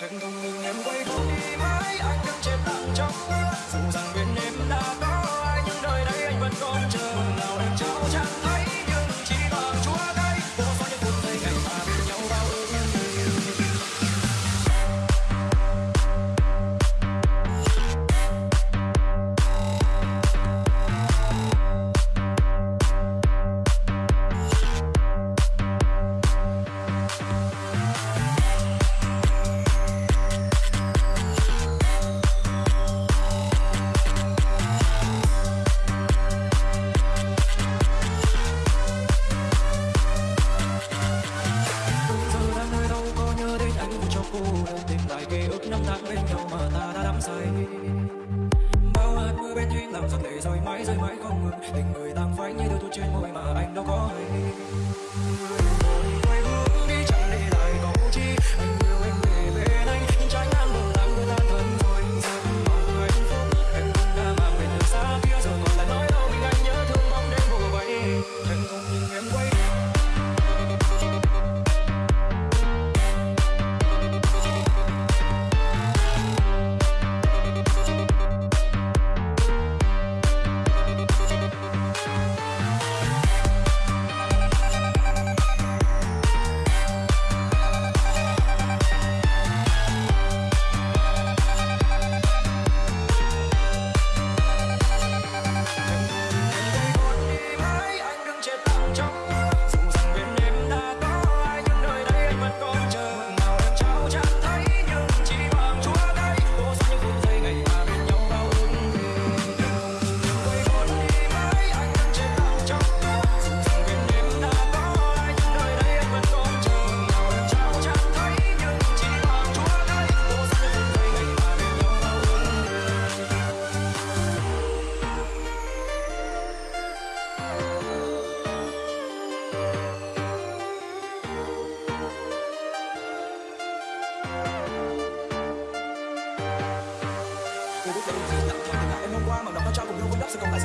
Thật thông minh em quay không đi mãi Anh đứng trên đặng trong mưa. Dù rằng bên phu em tìm lại ký ức năm tháng bên nhau mà ta đã đắm say. Bao hạt mưa bên duyên làm giọt lệ rơi mãi rơi mãi không ngừng, tình người tan phai như cô biết là đồng chí tặng quà tình cảm em hôm qua mà nó con trao cùng nhau với đắp sẽ còn lại